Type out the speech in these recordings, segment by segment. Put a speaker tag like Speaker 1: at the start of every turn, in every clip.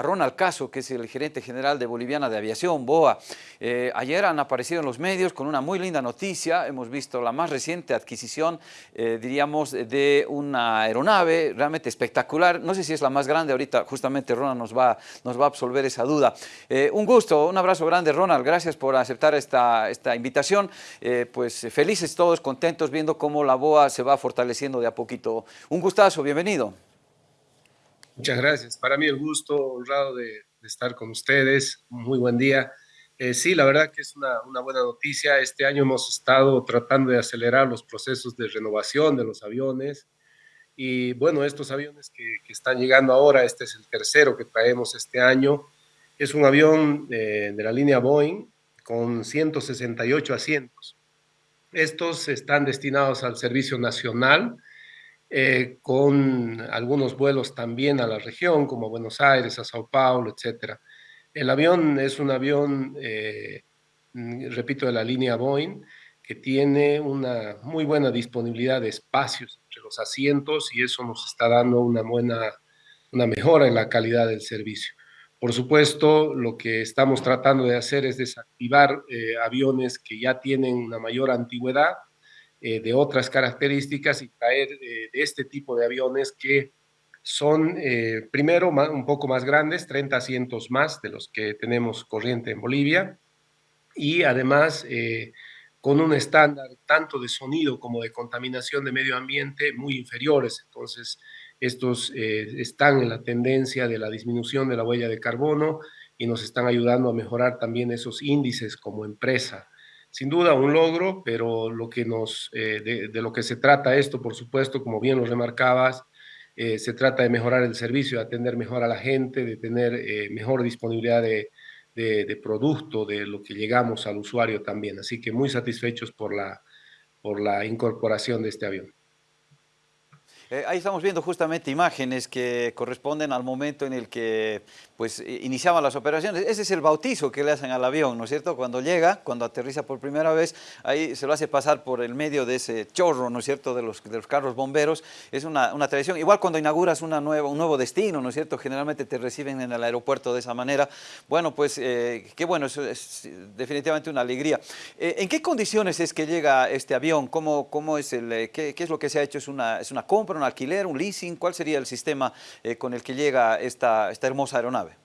Speaker 1: Ronald Caso, que es el gerente general de Boliviana de Aviación, BOA. Eh, ayer han aparecido en los medios con una muy linda noticia. Hemos visto la más reciente adquisición, eh, diríamos, de una aeronave realmente espectacular. No sé si es la más grande, ahorita justamente Ronald nos va, nos va a absolver esa duda. Eh, un gusto, un abrazo grande Ronald, gracias por aceptar esta, esta invitación. pues felices todos, contentos viendo cómo la BOA se va fortaleciendo de a poquito. Un gustazo, bienvenido.
Speaker 2: Muchas gracias. Para mí el gusto, honrado de, estar con ustedes. Muy buen día. Eh, sí, la verdad que es una, buena noticia. Este año hemos estado tratando de acelerar los procesos de renovación de los aviones. Y bueno, estos aviones que, están llegando ahora, este es el tercero que traemos este año, es un avión eh, de la línea Boeing con 168 asientos. Estos están destinados al servicio nacional eh, con algunos vuelos también a la región, como Buenos Aires, a Sao Paulo, etc. El avión es un avión, eh, mm, repito, de la línea Boeing, que tiene una muy buena disponibilidad de espacios entre los asientos y eso nos está dando una buena, una mejora en la calidad del servicio. Por supuesto, lo que estamos tratando de hacer es desactivar eh, aviones que ya tienen una mayor antigüedad eh, de otras características y traer eh, de este tipo de aviones que son, eh, primero, un poco más grandes, 30 asientos más de los que tenemos corriente en Bolivia, y además con un estándar tanto de sonido como de contaminación de medio ambiente muy inferiores. Entonces, estos están en la tendencia de la disminución de la huella de carbono y nos están ayudando a mejorar también esos índices como empresa sin duda un logro, pero lo que nos, eh, de, lo que se trata esto, por supuesto, como bien lo remarcabas, eh, se trata de mejorar el servicio, de atender mejor a la gente, de tener eh, mejor disponibilidad de, de, producto, de lo que llegamos al usuario también. Así que muy satisfechos por la, por la incorporación de este avión.
Speaker 1: Ahí estamos viendo justamente imágenes que corresponden al momento en el que pues iniciaban las operaciones. Ese es el bautizo que le hacen al avión, ¿no es cierto? Cuando llega, cuando aterriza por primera vez, ahí se lo hace pasar por el medio de ese chorro, ¿no es cierto?, de los, de los carros bomberos. Es una, una, tradición. Igual cuando inauguras una nueva, un nuevo destino, ¿no es cierto?, generalmente te reciben en el aeropuerto de esa manera. Bueno, pues eh, qué bueno, es definitivamente una alegría. Eh, ¿En qué condiciones es que llega este avión? ¿Cómo, cómo es el, eh, qué, qué, es lo que se ha hecho? ¿Es una, ¿Es una compra, un alquiler, un leasing? ¿Cuál sería el sistema con el que llega esta, esta hermosa aeronave?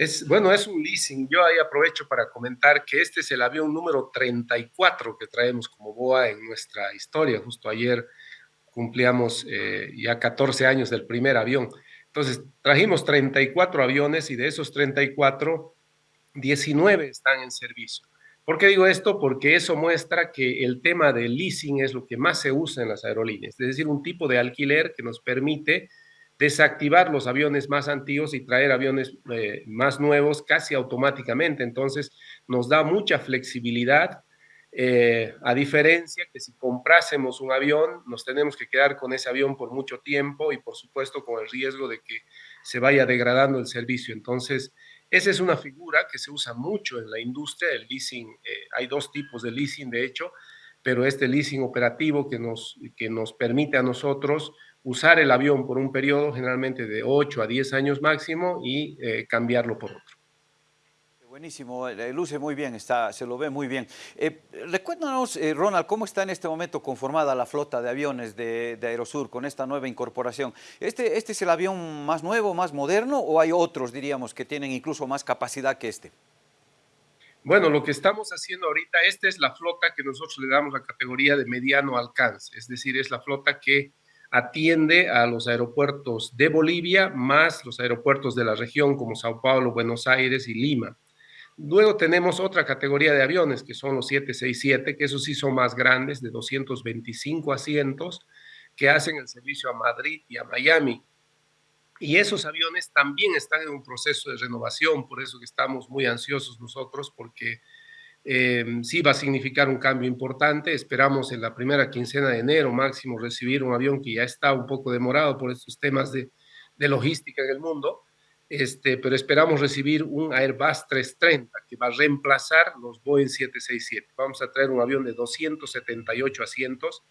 Speaker 2: Es, bueno, es un leasing. Yo ahí aprovecho para comentar que este es el avión número 34 que traemos como BOA en nuestra historia. Justo ayer cumplíamos eh, ya 14 años del primer avión. Entonces, trajimos 34 aviones y de esos 34, 19 están en servicio. ¿Por qué digo esto? Porque eso muestra que el tema del leasing es lo que más se usa en las aerolíneas, es decir, un tipo de alquiler que nos permite desactivar los aviones más antiguos y traer aviones eh, más nuevos casi automáticamente. Entonces, nos da mucha flexibilidad, eh, a diferencia que si comprásemos un avión, nos tenemos que quedar con ese avión por mucho tiempo y, por supuesto, con el riesgo de que se vaya degradando el servicio. Entonces, esa es una figura que se usa mucho en la industria del leasing. Eh, hay dos tipos de leasing, de hecho, pero este leasing operativo que nos, que nos permite a nosotros usar el avión por un periodo generalmente de 8 a 10 años máximo y eh, cambiarlo por otro.
Speaker 1: Buenísimo, eh, luce muy bien, está, se lo ve muy bien. Eh, eh, Ronald, cómo está en este momento conformada la flota de aviones de, de, Aerosur con esta nueva incorporación. ¿Este, ¿Este es el avión más nuevo, más moderno o hay otros, diríamos, que tienen incluso más capacidad que este?
Speaker 2: Bueno, lo que estamos haciendo ahorita, esta es la flota que nosotros le damos la categoría de mediano alcance, es decir, es la flota que atiende a los aeropuertos de Bolivia más los aeropuertos de la región como Sao Paulo, Buenos Aires y Lima. Luego tenemos otra categoría de aviones que son los 767, que esos sí son más grandes, de 225 asientos, que hacen el servicio a Madrid y a Miami. Y esos aviones también están en un proceso de renovación, por eso que estamos muy ansiosos nosotros, porque eh, sí va a significar un cambio importante. Esperamos en la primera quincena de enero máximo recibir un avión que ya está un poco demorado por estos temas de, logística en el mundo, este, pero esperamos recibir un Airbus 330 que va a reemplazar los Boeing 767. Vamos a traer un avión de 278 asientos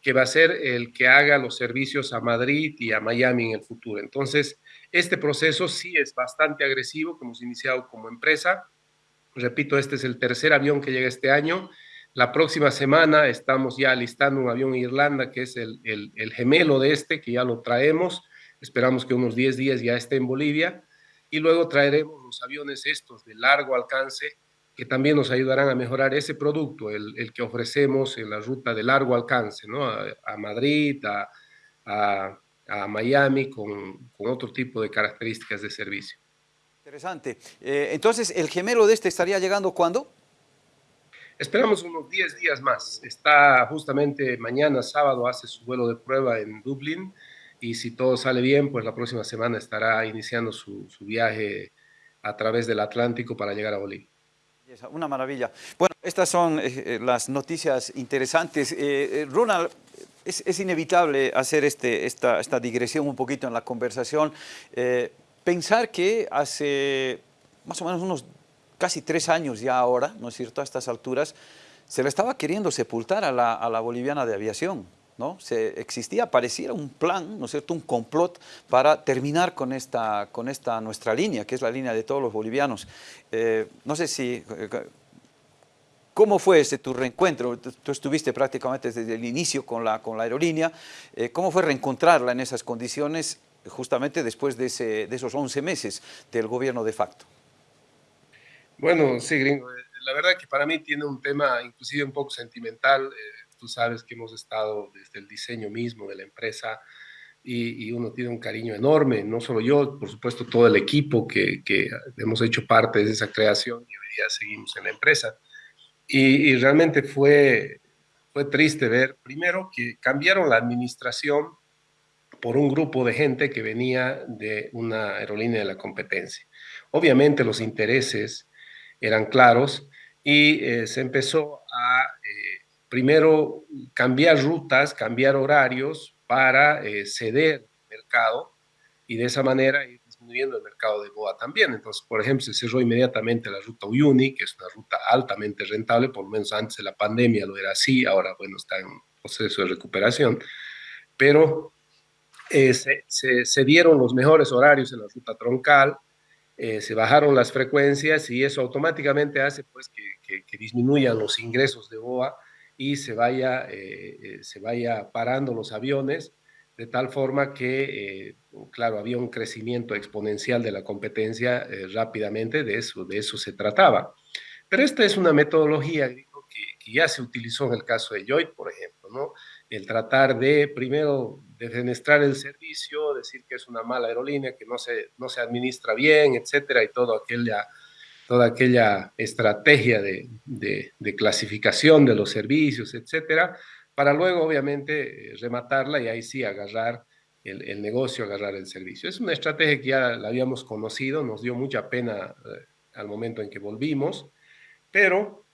Speaker 2: que va a ser el que haga los servicios a Madrid y a Miami en el futuro. Entonces, Este proceso sí es bastante agresivo que hemos iniciado como empresa. Repito, este es el tercer avión que llega este año. La próxima semana estamos ya listando un avión en Irlanda que es el, el, gemelo de este, que ya lo traemos. Esperamos que unos 10 días ya esté en Bolivia. Y luego traeremos los aviones estos de largo alcance que también nos ayudarán a mejorar ese producto, el, el que ofrecemos en la ruta de largo alcance, ¿no? a, a Madrid, a, a, a Miami con, con, otro tipo de características de servicio.
Speaker 1: Interesante. Eh, entonces, ¿el gemelo de este estaría llegando cuándo?
Speaker 2: Esperamos unos 10 días más. Está justamente mañana, sábado, hace su vuelo de prueba en Dublín y si todo sale bien, pues la próxima semana estará iniciando su, su viaje a través del Atlántico para llegar a Bolivia.
Speaker 1: Una maravilla. Bueno, estas son eh, las noticias interesantes. Eh, Ronald, es, inevitable hacer este, esta, esta, digresión un poquito en la conversación. Eh, pensar que hace más o menos unos casi tres años ya ahora, ¿no es cierto?, a estas alturas, se le estaba queriendo sepultar a la, a la boliviana de aviación. ¿No? Se, existía, pareciera un plan, ¿no es cierto?, un complot para terminar con esta, con esta nuestra línea, que es la línea de todos los bolivianos. Eh, no sé si ¿Cómo fue ese tu reencuentro? Tú estuviste prácticamente desde el inicio con la, con la aerolínea. Eh, ¿Cómo fue reencontrarla en esas condiciones justamente después de, ese, de esos 11 meses del gobierno de facto?
Speaker 2: Bueno, sí, gringo. Eh, la verdad que para mí tiene un tema inclusive un poco sentimental. Tú sabes que hemos estado desde el diseño mismo de la empresa y, y, uno tiene un cariño enorme, no solo yo, por supuesto todo el equipo que, que hemos hecho parte de esa creación y hoy día seguimos en la empresa. Y, y, realmente fue, fue triste ver, primero, que cambiaron la administración por un grupo de gente que venía de una aerolínea de la competencia. Obviamente los intereses eran claros y eh, se empezó a, primero, cambiar rutas, cambiar horarios para eh, ceder mercado y de esa manera ir disminuyendo el mercado de Boa también. Entonces, por ejemplo, se cerró inmediatamente la ruta Uyuni, que es una ruta altamente rentable, por lo menos antes de la pandemia lo era así, ahora, bueno, está en proceso de recuperación, pero eh, se, se, se, dieron los mejores horarios en la ruta troncal, eh, se bajaron las frecuencias y eso automáticamente hace pues que, que, que disminuyan los ingresos de BOA y se vaya, eh, eh se vaya parando los aviones de tal forma que, eh, claro, había un crecimiento exponencial de la competencia eh, rápidamente, de eso, de eso se trataba. Pero esta es una metodología que, que, ya se utilizó en el caso de Joy, por ejemplo, ¿no? El tratar de, primero, defenestrar el servicio, decir que es una mala aerolínea, que no se, no se administra bien, etcétera, y todo aquella, toda aquella estrategia de, de, clasificación de los servicios, etcétera, para luego, obviamente, eh, rematarla y ahí sí agarrar el, el, negocio, agarrar el servicio. Es una estrategia que ya la habíamos conocido, nos dio mucha pena eh, al momento en que volvimos, pero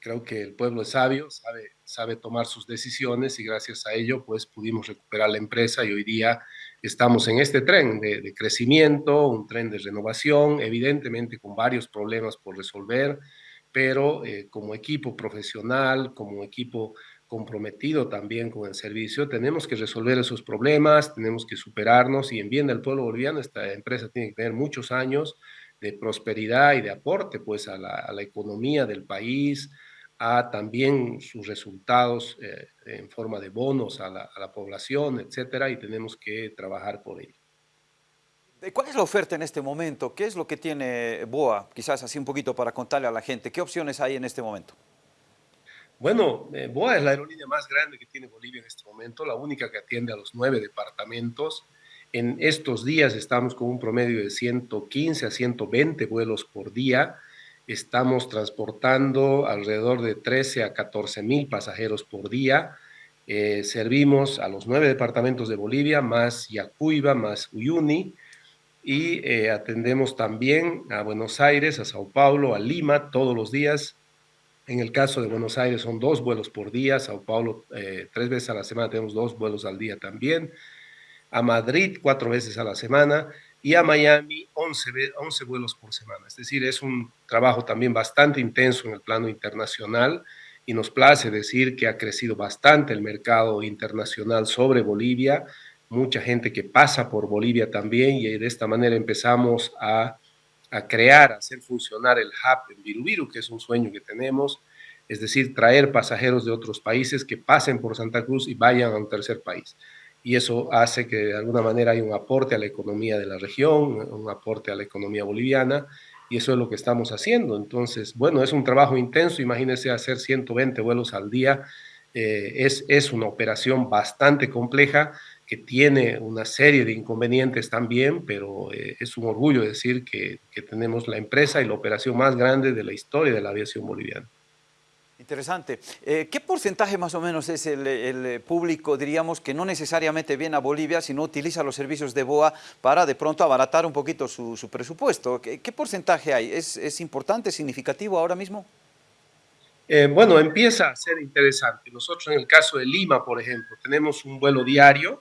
Speaker 2: creo que el pueblo es sabio, sabe, sabe tomar sus decisiones y gracias a ello pues pudimos recuperar la empresa y hoy día estamos en este tren de, de crecimiento, un tren de renovación, evidentemente con varios problemas por resolver, pero eh, como equipo profesional, como equipo comprometido también con el servicio, tenemos que resolver esos problemas, tenemos que superarnos y en bien del pueblo boliviano esta empresa tiene que tener muchos años de prosperidad y de aporte pues a la, a la economía del país, a también sus resultados eh, en forma de bonos a la, a la población, etcétera, y tenemos que trabajar por ello.
Speaker 1: ¿Cuál es la oferta en este momento? ¿Qué es lo que tiene BOA? Quizás así un poquito para contarle a la gente. ¿Qué opciones hay en este momento?
Speaker 2: Bueno, eh, BOA es la aerolínea más grande que tiene Bolivia en este momento, la única que atiende a los nueve departamentos. En estos días estamos con un promedio de 115 a 120 vuelos por día. Estamos transportando alrededor de 13 a 14 mil pasajeros por día. Eh, servimos a los nueve departamentos de Bolivia, más Yacuiba, más Uyuni, y eh, atendemos también a Buenos Aires, a Sao Paulo, a Lima todos los días. En el caso de Buenos Aires son dos vuelos por día, Sao Paulo eh, tres veces a la semana tenemos dos vuelos al día también, a Madrid cuatro veces a la semana y a Miami 11, 11 vuelos por semana. Es decir, es un trabajo también bastante intenso en el plano internacional y nos place decir que ha crecido bastante el mercado internacional sobre Bolivia. mucha gente que pasa por Bolivia también y de esta manera empezamos a, a crear, a hacer funcionar el hub en Virubiru, que es un sueño que tenemos, es decir, traer pasajeros de otros países que pasen por Santa Cruz y vayan a un tercer país. Y eso hace que de alguna manera hay un aporte a la economía de la región, un aporte a la economía boliviana, y eso es lo que estamos haciendo. Entonces, bueno, es un trabajo intenso, imagínense hacer 120 vuelos al día, eh, es, es una operación bastante compleja que tiene una serie de inconvenientes también, pero eh, es un orgullo decir que, que tenemos la empresa y la operación más grande de la historia de la aviación boliviana.
Speaker 1: Interesante. Eh, ¿Qué porcentaje más o menos es el, público, diríamos, que no necesariamente viene a Bolivia, sino utiliza los servicios de BOA para de pronto abaratar un poquito su, presupuesto? ¿Qué, porcentaje hay? ¿Es, importante, significativo ahora mismo?
Speaker 2: Eh, bueno, empieza a ser interesante. Nosotros en el caso de Lima, por ejemplo, tenemos un vuelo diario,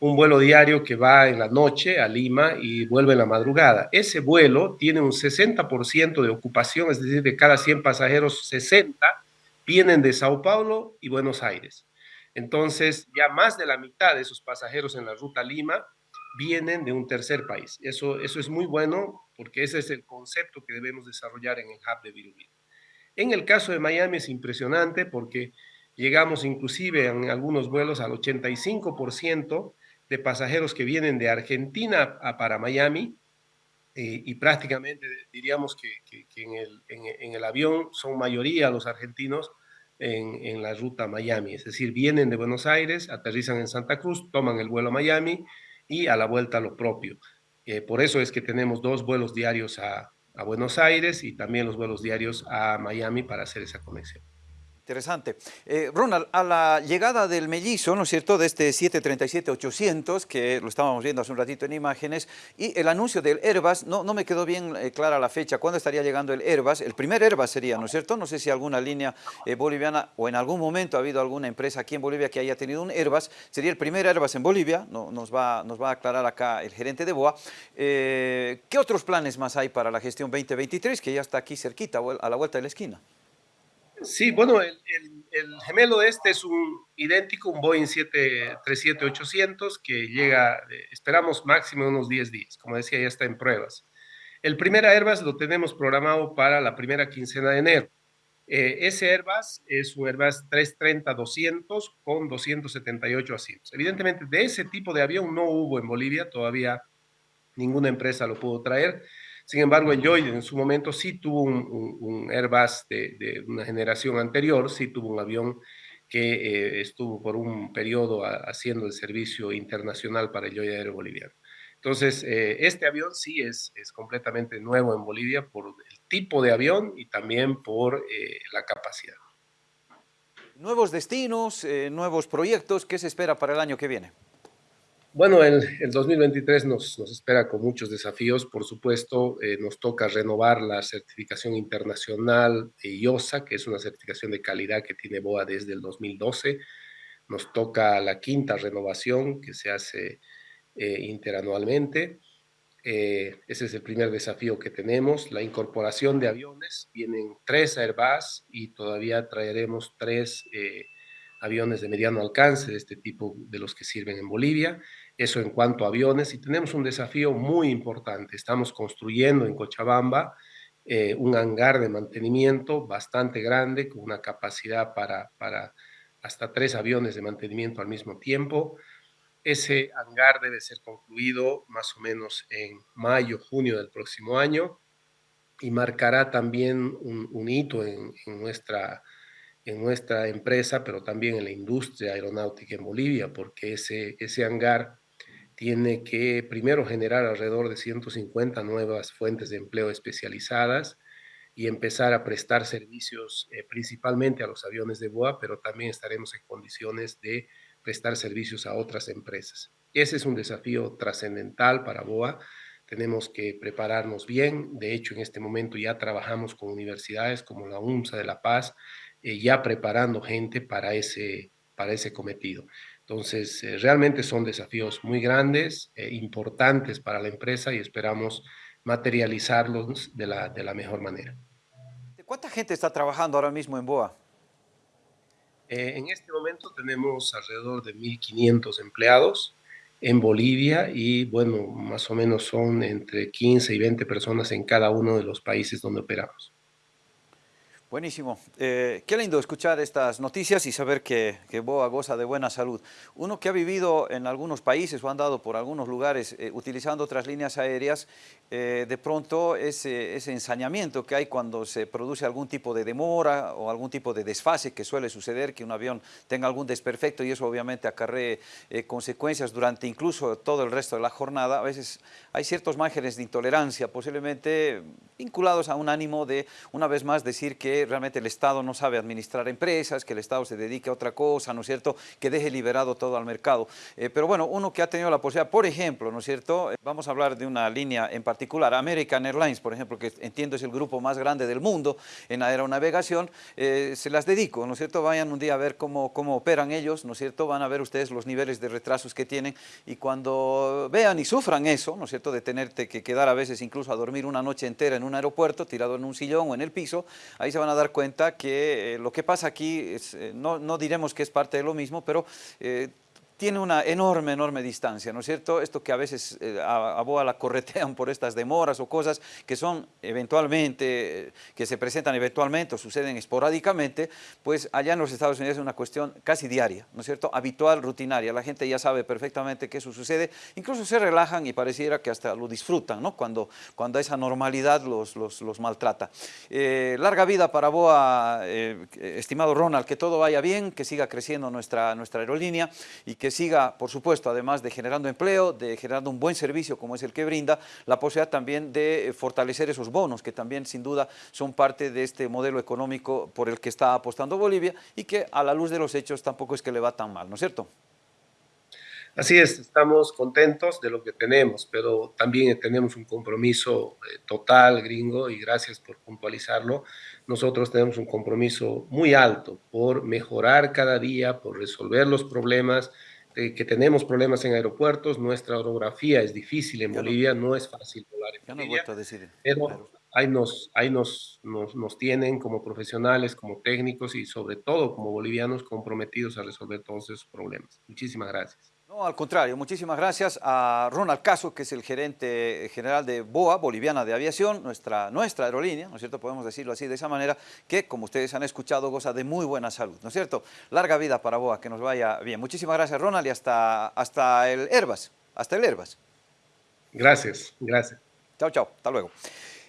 Speaker 2: un vuelo diario que va en la noche a Lima y vuelve en la madrugada. Ese vuelo tiene un 60% de ocupación, es decir, de cada 100 pasajeros, 60 vienen de Sao Paulo y Buenos Aires. Entonces, ya más de la mitad de esos pasajeros en la ruta Lima vienen de un tercer país. Eso, eso es muy bueno porque ese es el concepto que debemos desarrollar en el hub de Virubí. En el caso de Miami es impresionante porque llegamos inclusive en algunos vuelos al 85% pasajeros que vienen de Argentina a, para Miami eh, y prácticamente diríamos que, en, el, avión son mayoría los argentinos en, la ruta Miami, es decir, vienen de Buenos Aires, aterrizan en Santa Cruz, toman el vuelo a Miami y a la vuelta lo propio. Eh, por eso es que tenemos dos vuelos diarios a Buenos Aires y también los vuelos diarios a Miami para hacer esa conexión.
Speaker 1: Interesante. Eh, Ronald, a la llegada del mellizo, ¿no es cierto?, de este 737-800, que lo estábamos viendo hace un ratito en imágenes, y el anuncio del Airbus, no, no me quedó bien eh, clara la fecha, ¿cuándo estaría llegando el Airbus? El primer Airbus sería, ¿no es cierto? No sé si alguna línea eh, boliviana o en algún momento ha habido alguna empresa aquí en Bolivia que haya tenido un Airbus, sería el primer Airbus en Bolivia, no, nos, va, nos va a aclarar acá el gerente de BOA. ¿Qué otros planes más hay para la gestión 2023, que ya está aquí cerquita, a la vuelta de la esquina?
Speaker 2: Sí, bueno, el, gemelo de este es un idéntico, un Boeing 737-800 que llega, eh, esperamos máximo unos 10 días, como decía, ya está en pruebas. El primer Airbus lo tenemos programado para la primera quincena de enero. Eh, ese Airbus es un Airbus 330-200 con 278 asientos. Evidentemente, de ese tipo de avión no hubo en Bolivia, todavía ninguna empresa lo pudo traer. Sin embargo, Enjoy en su momento sí tuvo un, Airbus de, una generación anterior, sí tuvo un avión que eh, estuvo por un periodo haciendo el servicio internacional para Enjoy Aéreo Boliviano. Entonces, eh, este avión sí es, es completamente nuevo en Bolivia por el tipo de avión y también por eh, la capacidad.
Speaker 1: Nuevos destinos, nuevos proyectos, ¿qué se espera para el año que viene?
Speaker 2: Bueno, el, el 2023 nos, nos, espera con muchos desafíos. Por supuesto, eh, nos toca renovar la certificación internacional IOSA, que es una certificación de calidad que tiene BOA desde el 2012. Nos toca la quinta renovación que se hace eh, interanualmente. Eh, ese es el primer desafío que tenemos. La incorporación de aviones. Vienen tres Airbus y todavía traeremos tres aviones de mediano alcance de este tipo de los que sirven en Bolivia. Eso en cuanto a aviones. Y tenemos un desafío muy importante. Estamos construyendo en Cochabamba eh, un hangar de mantenimiento bastante grande, con una capacidad para, para hasta tres aviones de mantenimiento al mismo tiempo. Ese hangar debe ser concluido más o menos en mayo, junio del próximo año y marcará también un, hito en, en, nuestra, en nuestra empresa, pero también en la industria aeronáutica en Bolivia, porque ese, ese hangar tiene que primero generar alrededor de 150 nuevas fuentes de empleo especializadas y empezar a prestar servicios eh, principalmente a los aviones de BOA, pero también estaremos en condiciones de prestar servicios a otras empresas. Ese es un desafío trascendental para BOA. Tenemos que prepararnos bien. De hecho, en este momento ya trabajamos con universidades como la UNSA de La Paz, eh, ya preparando gente para ese, para ese cometido. Entonces, eh, realmente son desafíos muy grandes, e importantes para la empresa y esperamos materializarlos de la, de la mejor manera.
Speaker 1: ¿Cuánta gente está trabajando ahora mismo en BOA?
Speaker 2: Eh, en este momento tenemos alrededor de 1.500 empleados en Bolivia y bueno, más o menos son entre 15 y 20 personas en cada uno de los países donde operamos.
Speaker 1: Buenísimo. Eh, qué lindo escuchar estas noticias y saber que, que, Boa goza de buena salud. Uno que ha vivido en algunos países o andado por algunos lugares eh, utilizando otras líneas aéreas, eh, de pronto ese, ensañamiento que hay cuando se produce algún tipo de demora o algún tipo de desfase que suele suceder, que un avión tenga algún desperfecto y eso obviamente acarree consecuencias durante incluso todo el resto de la jornada. A veces hay ciertos márgenes de intolerancia, posiblemente vinculados a un ánimo de, una vez más, decir que realmente el Estado no sabe administrar empresas, que el Estado se dedique a otra cosa, ¿no es cierto?, que deje liberado todo al mercado. Eh, pero bueno, uno que ha tenido la posibilidad, por ejemplo, ¿no es cierto?, eh, vamos a hablar de una línea en particular, American Airlines, por ejemplo, que entiendo es el grupo más grande del mundo en aeronavegación, eh, se las dedico, ¿no es cierto?, vayan un día a ver cómo, cómo operan ellos, ¿no es cierto?, van a ver ustedes los niveles de retrasos que tienen y cuando vean y sufran eso, ¿no es cierto?, de tenerte que quedar a veces incluso a dormir una noche entera en un aeropuerto, tirado en un sillón o en el piso, ahí se van a dar cuenta que eh, lo que pasa aquí, es, eh, no, no, diremos que es parte de lo mismo, pero eh, tiene una enorme, enorme distancia, ¿no es cierto? Esto que a veces eh, a, Boa la corretean por estas demoras o cosas que son eventualmente, que se presentan eventualmente o suceden esporádicamente, pues allá en los Estados Unidos es una cuestión casi diaria, ¿no es cierto? Habitual, rutinaria, la gente ya sabe perfectamente que eso sucede, incluso se relajan y pareciera que hasta lo disfrutan, ¿no? Cuando, cuando esa normalidad los, los, maltrata. Eh, larga vida para Boa, eh, estimado Ronald, que todo vaya bien, que siga creciendo nuestra, nuestra aerolínea y que siga, por supuesto, además de generando empleo, de generando un buen servicio como es el que brinda, la posibilidad también de eh, fortalecer esos bonos, que también sin duda son parte de este modelo económico por el que está apostando Bolivia y que a la luz de los hechos tampoco es que le va tan mal, ¿no es cierto?
Speaker 2: Así es, estamos contentos de lo que tenemos, pero también tenemos un compromiso eh, total, gringo, y gracias por puntualizarlo. Nosotros tenemos un compromiso muy alto por mejorar cada día, por resolver los problemas, que tenemos problemas en aeropuertos, nuestra orografía es difícil en Bolivia, no, es fácil volar en Bolivia, no decir, pero claro. ahí, nos, ahí nos, nos, nos, tienen como profesionales, como técnicos y sobre todo como bolivianos comprometidos a resolver todos esos problemas. Muchísimas gracias.
Speaker 1: No, al contrario, muchísimas gracias a Ronald Caso, que es el gerente general de BOA, Boliviana de Aviación, nuestra, nuestra aerolínea, ¿no es cierto? Podemos decirlo así de esa manera, que como ustedes han escuchado goza de muy buena salud, ¿no es cierto? Larga vida para BOA, que nos vaya bien. Muchísimas gracias Ronald y hasta, hasta el Herbas, hasta el Herbas.
Speaker 2: Gracias, gracias.
Speaker 1: Chao, chao, hasta luego.